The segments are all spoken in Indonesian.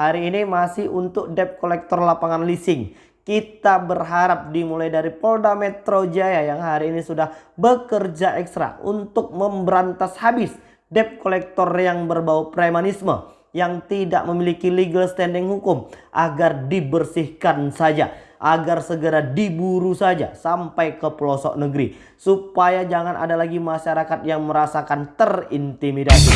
Hari ini masih untuk debt collector lapangan leasing. Kita berharap dimulai dari Polda Metro Jaya yang hari ini sudah bekerja ekstra untuk memberantas habis debt collector yang berbau premanisme yang tidak memiliki legal standing hukum agar dibersihkan saja agar segera diburu saja sampai ke pelosok negeri supaya jangan ada lagi masyarakat yang merasakan terintimidasi.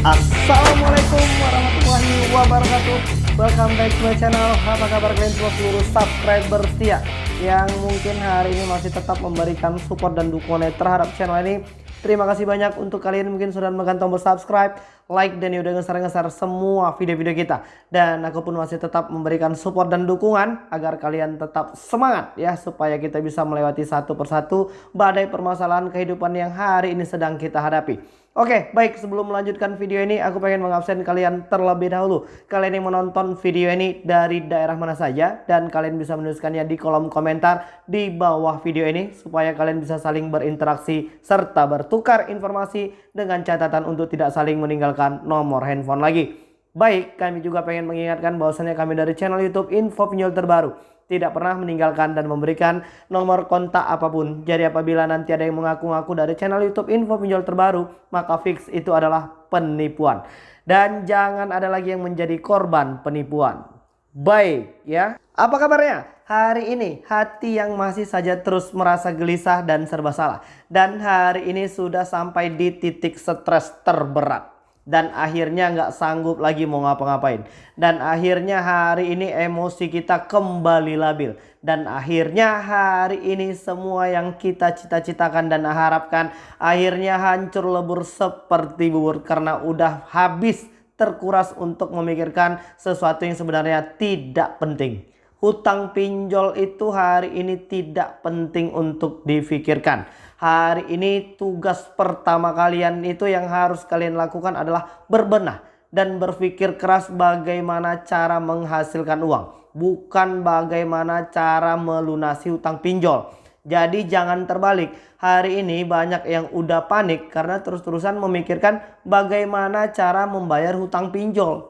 Assalamualaikum warahmatullahi wabarakatuh Welcome back to my channel Apa kabar kalian semua seluruh subscriber setia Yang mungkin hari ini masih tetap memberikan support dan dukungan terhadap channel ini Terima kasih banyak untuk kalian mungkin sudah menekan tombol subscribe, like, dan udah ngeser-ngeser semua video-video kita. Dan aku pun masih tetap memberikan support dan dukungan agar kalian tetap semangat ya. Supaya kita bisa melewati satu persatu badai permasalahan kehidupan yang hari ini sedang kita hadapi. Oke, baik sebelum melanjutkan video ini aku pengen mengabsen kalian terlebih dahulu. Kalian yang menonton video ini dari daerah mana saja dan kalian bisa menuliskannya di kolom komentar di bawah video ini supaya kalian bisa saling berinteraksi serta bertukar informasi dengan catatan untuk tidak saling meninggalkan nomor handphone lagi. Baik, kami juga pengen mengingatkan bahwasannya kami dari channel YouTube Info Pinjol Terbaru tidak pernah meninggalkan dan memberikan nomor kontak apa pun. Jadi apabila nanti ada yang mengaku-ngaku dari channel YouTube info pinjol terbaru, maka fix itu adalah penipuan. Dan jangan ada lagi yang menjadi korban penipuan. Baik ya. Apa kabarnya? Hari ini hati yang masih saja terus merasa gelisah dan serba salah. Dan hari ini sudah sampai di titik stres terberat dan akhirnya nggak sanggup lagi mau ngapa-ngapain. Dan akhirnya hari ini emosi kita kembali labil. Dan akhirnya hari ini semua yang kita cita-citakan dan harapkan akhirnya hancur lebur seperti bubur. Karena udah habis terkuras untuk memikirkan sesuatu yang sebenarnya tidak penting. Hutang pinjol itu hari ini tidak penting untuk difikirkan hari ini tugas pertama kalian itu yang harus kalian lakukan adalah berbenah dan berpikir keras bagaimana cara menghasilkan uang. Bukan bagaimana cara melunasi hutang pinjol. Jadi jangan terbalik. Hari ini banyak yang udah panik karena terus-terusan memikirkan bagaimana cara membayar hutang pinjol.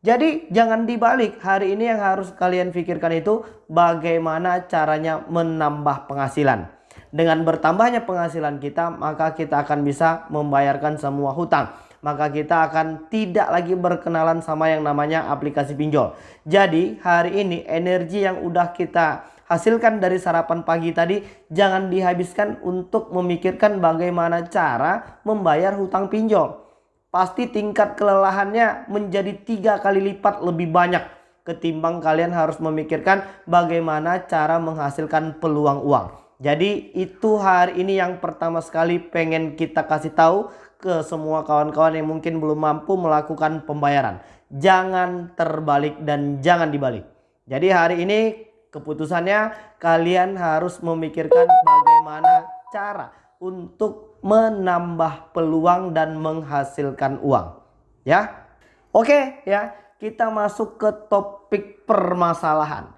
Jadi jangan dibalik. Hari ini yang harus kalian pikirkan itu bagaimana caranya menambah penghasilan. Dengan bertambahnya penghasilan kita, maka kita akan bisa membayarkan semua hutang. Maka kita akan tidak lagi berkenalan sama yang namanya aplikasi pinjol. Jadi hari ini energi yang udah kita hasilkan dari sarapan pagi tadi jangan dihabiskan untuk memikirkan bagaimana cara membayar hutang pinjol. Pasti tingkat kelelahannya menjadi tiga kali lipat lebih banyak ketimbang kalian harus memikirkan bagaimana cara menghasilkan peluang uang. Jadi itu hari ini yang pertama sekali pengen kita kasih tahu ke semua kawan-kawan yang mungkin belum mampu melakukan pembayaran. Jangan terbalik dan jangan dibalik. Jadi hari ini keputusannya kalian harus memikirkan bagaimana cara untuk menambah peluang dan menghasilkan uang. Ya. Oke ya, kita masuk ke topik permasalahan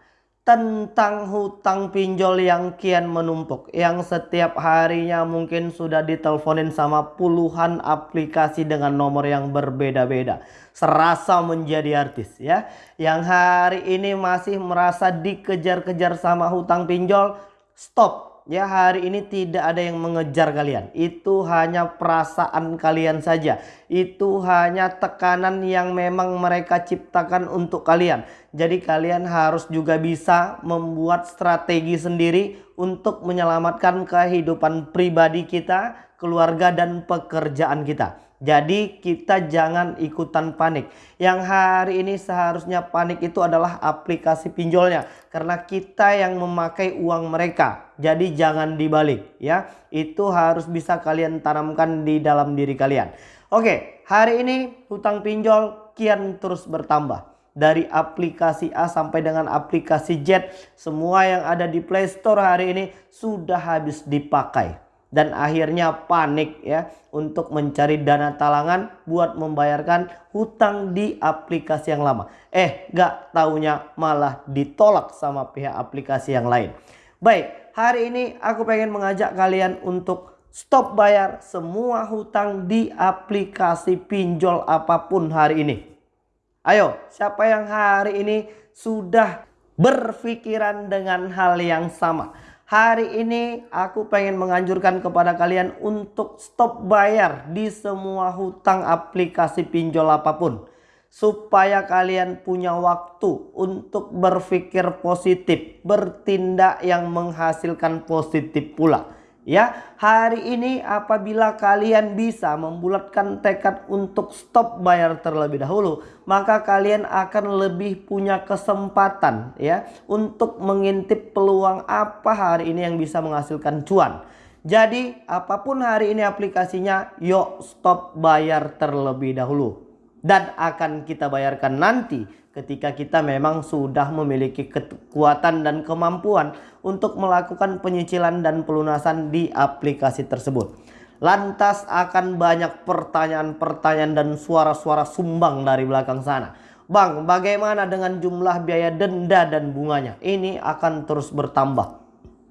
tentang hutang pinjol yang kian menumpuk yang setiap harinya mungkin sudah diteleponin sama puluhan aplikasi dengan nomor yang berbeda-beda. Serasa menjadi artis ya. Yang hari ini masih merasa dikejar-kejar sama hutang pinjol stop Ya hari ini tidak ada yang mengejar kalian. Itu hanya perasaan kalian saja. Itu hanya tekanan yang memang mereka ciptakan untuk kalian. Jadi kalian harus juga bisa membuat strategi sendiri untuk menyelamatkan kehidupan pribadi kita, keluarga dan pekerjaan kita. Jadi kita jangan ikutan panik. Yang hari ini seharusnya panik itu adalah aplikasi pinjolnya. Karena kita yang memakai uang mereka. Jadi jangan dibalik ya. Itu harus bisa kalian tanamkan di dalam diri kalian. Oke hari ini hutang pinjol kian terus bertambah. Dari aplikasi A sampai dengan aplikasi Z. Semua yang ada di Play Store hari ini sudah habis dipakai dan akhirnya panik ya untuk mencari dana talangan buat membayarkan hutang di aplikasi yang lama. Eh gak taunya malah ditolak sama pihak aplikasi yang lain. Baik hari ini aku pengen mengajak kalian untuk stop bayar semua hutang di aplikasi pinjol apa pun hari ini. Ayo, siapa yang hari ini sudah berpikiran dengan hal yang sama? Hari ini aku pengen menganjurkan kepada kalian untuk stop bayar di semua hutang aplikasi pinjol apa pun supaya kalian punya waktu untuk berpikir positif, bertindak yang menghasilkan positif pula. Ya, hari ini apabila kalian bisa membulatkan tekad untuk stop bayar terlebih dahulu, maka kalian akan lebih punya kesempatan ya untuk mengintip peluang apa hari ini yang bisa menghasilkan cuan. Jadi, apa pun hari ini aplikasinya, yuk stop bayar terlebih dahulu dan akan kita bayarkan nanti ketika kita memang sudah memiliki kekuatan dan kemampuan untuk melakukan penyicilan dan pelunasan di aplikasi tersebut. Lantas akan banyak pertanyaan-pertanyaan dan suara-suara sumbang dari belakang sana. Bang, bagaimana dengan jumlah biaya denda dan bunganya? Ini akan terus bertambah.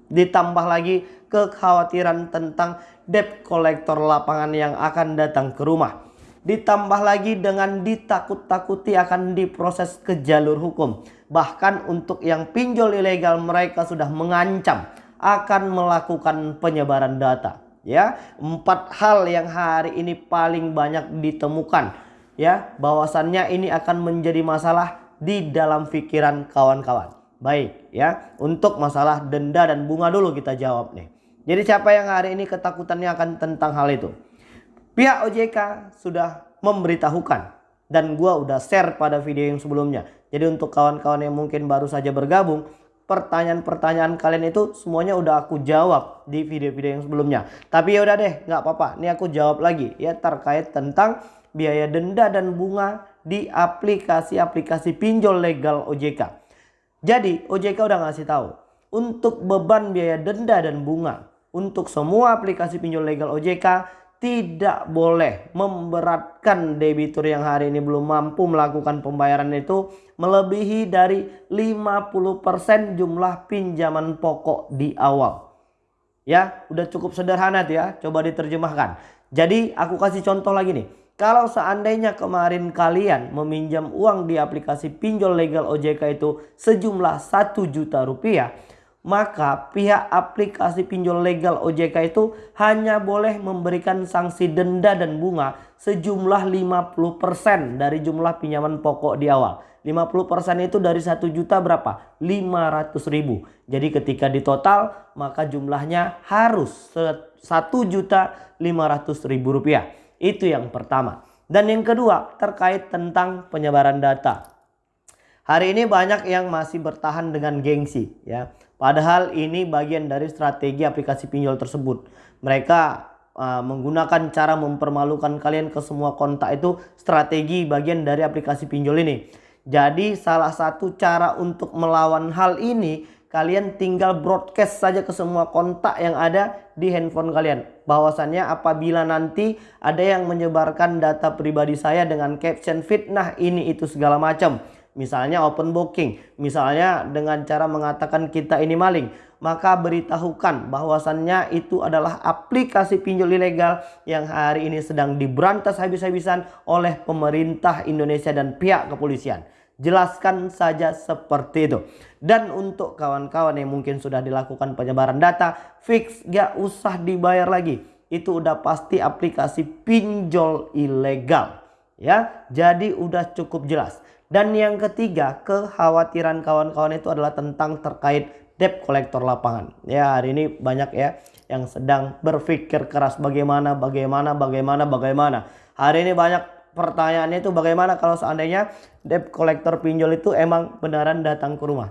Ditambah lagi kekhawatiran tentang debt collector lapangan yang akan datang ke rumah Ditambah lagi dengan ditakut-takuti akan diproses ke jalur hukum. Bahkan untuk yang pinjol ilegal mereka sudah mengancam akan melakukan penyebaran data. Ya, empat hal yang hari ini paling banyak ditemukan. Ya, bahwasannya ini akan menjadi masalah di dalam pikiran kawan-kawan. Baik, ya. Untuk masalah denda dan bunga dulu kita jawab nih. Jadi siapa yang hari ini ketakutannya akan tentang hal itu? Pihak OJK sudah memberitahukan dan gua udah share pada video yang sebelumnya. Jadi untuk kawan-kawan yang mungkin baru saja bergabung, pertanyaan-pertanyaan kalian itu semuanya udah aku jawab di video-video yang sebelumnya. Tapi ya udah deh, nggak apa-apa. Ini aku jawab lagi ya terkait tentang biaya denda dan bunga di aplikasi-aplikasi pinjol legal OJK. Jadi OJK udah ngasih tahu untuk beban biaya denda dan bunga untuk semua aplikasi pinjol legal OJK tidak boleh memberatkan debitur yang hari ini belum mampu melakukan pembayaran itu melebihi dari 50% jumlah pinjaman pokok di awal. Ya, udah cukup sederhana ya, coba diterjemahkan. Jadi aku kasih contoh lagi nih. Kalau seandainya kemarin kalian meminjam uang di aplikasi pinjol legal OJK itu sejumlah 1 juta rupiah maka pihak aplikasi pinjol legal OJK itu hanya boleh memberikan sanksi denda dan bunga sejumlah 50% dari jumlah pinjaman pokok di awal. 50% itu dari 1 juta berapa? 500 ribu. Jadi ketika ditotal maka jumlahnya harus 1 juta 500 ribu rupiah. Itu yang pertama. Dan yang kedua terkait tentang penyebaran data. Hari ini banyak yang masih bertahan dengan gengsi ya. Padahal ini bagian dari strategi aplikasi pinjol tersebut. Mereka uh, menggunakan cara mempermalukan kalian ke semua kontak itu strategi bagian dari aplikasi pinjol ini. Jadi salah satu cara untuk melawan hal ini kalian tinggal broadcast saja ke semua kontak yang ada di handphone kalian. Bahwasannya apabila nanti ada yang menyebarkan data pribadi saya dengan caption fitnah ini itu segala macam misalnya open booking, misalnya dengan cara mengatakan kita ini maling, maka beritahukan bahwasannya itu adalah aplikasi pinjol ilegal yang hari ini sedang diberantas habis-habisan oleh pemerintah Indonesia dan pihak kepolisian. Jelaskan saja seperti itu. Dan untuk kawan-kawan yang mungkin sudah dilakukan penyebaran data, fix gak usah dibayar lagi. Itu udah pasti aplikasi pinjol ilegal. Ya, jadi udah cukup jelas. Dan yang ketiga, kekhawatiran kawan-kawan itu adalah tentang terkait debt kolektor lapangan. Ya, hari ini banyak ya yang sedang berpikir keras bagaimana, bagaimana, bagaimana, bagaimana. Hari ini banyak pertanyaannya itu bagaimana kalau seandainya debt kolektor pinjol itu emang beneran datang ke rumah.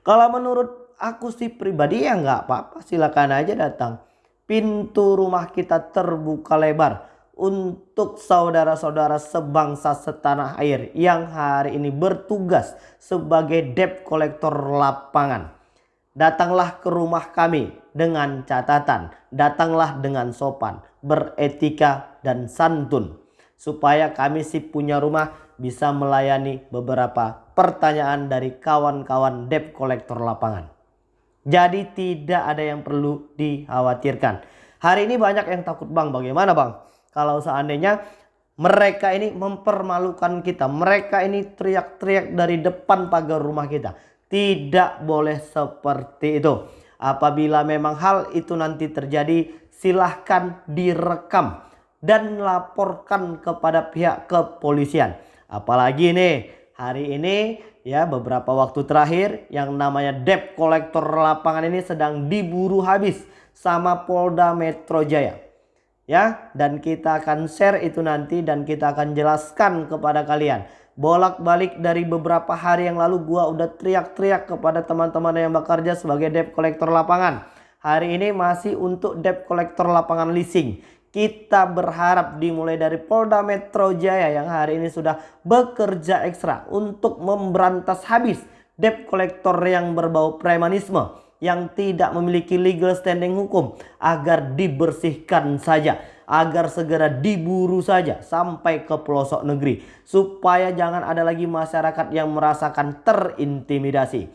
Kalau menurut aku sih pribadi ya nggak apa-apa, silakan aja datang. Pintu rumah kita terbuka lebar untuk saudara-saudara sebangsa setanah air yang hari ini bertugas sebagai debt kolektor lapangan. Datanglah ke rumah kami dengan catatan, datanglah dengan sopan, beretika dan santun. Supaya kami si punya rumah bisa melayani beberapa pertanyaan dari kawan-kawan debt kolektor lapangan. Jadi tidak ada yang perlu dikhawatirkan. Hari ini banyak yang takut bang, bagaimana bang? Kalau seandainya mereka ini mempermalukan kita, mereka ini teriak-teriak dari depan pagar rumah kita. Tidak boleh seperti itu. Apabila memang hal itu nanti terjadi, silahkan direkam dan laporkan kepada pihak kepolisian. Apalagi nih, hari ini ya beberapa waktu terakhir yang namanya debt kolektor lapangan ini sedang diburu habis sama Polda Metro Jaya. Ya, dan kita akan share itu nanti dan kita akan jelaskan kepada kalian. Bolak-balik dari beberapa hari yang lalu gua udah teriak-teriak kepada teman-teman yang bekerja sebagai debt kolektor lapangan. Hari ini masih untuk debt kolektor lapangan leasing. Kita berharap dimulai dari Polda Metro Jaya yang hari ini sudah bekerja ekstra untuk memberantas habis debt kolektor yang berbau premanisme yang tidak memiliki legal standing hukum agar dibersihkan saja agar segera diburu saja sampai ke pelosok negeri supaya jangan ada lagi masyarakat yang merasakan terintimidasi.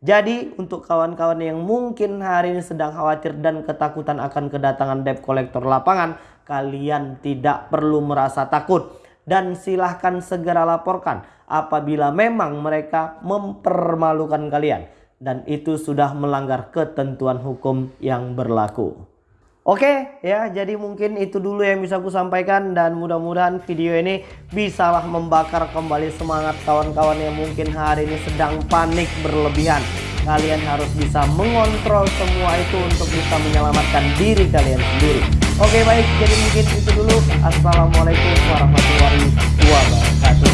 Jadi untuk kawan-kawan yang mungkin hari ini sedang khawatir dan ketakutan akan kedatangan debt collector lapangan, kalian tidak perlu merasa takut dan silahkan segera laporkan apabila memang mereka mempermalukan kalian dan itu sudah melanggar ketentuan hukum yang berlaku. Oke ya jadi mungkin itu dulu yang bisa aku sampaikan dan mudah-mudahan video ini bisalah membakar kembali semangat kawan-kawan yang mungkin hari ini sedang panik berlebihan. Kalian harus bisa mengontrol semua itu untuk bisa menyelamatkan diri kalian sendiri. Oke baik jadi mungkin itu dulu. Assalamualaikum warahmatullahi wabarakatuh.